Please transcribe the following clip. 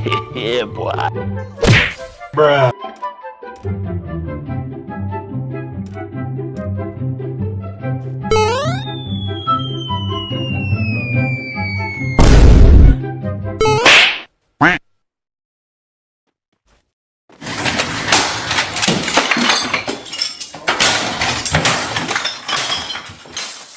yeah, boy. Bruh.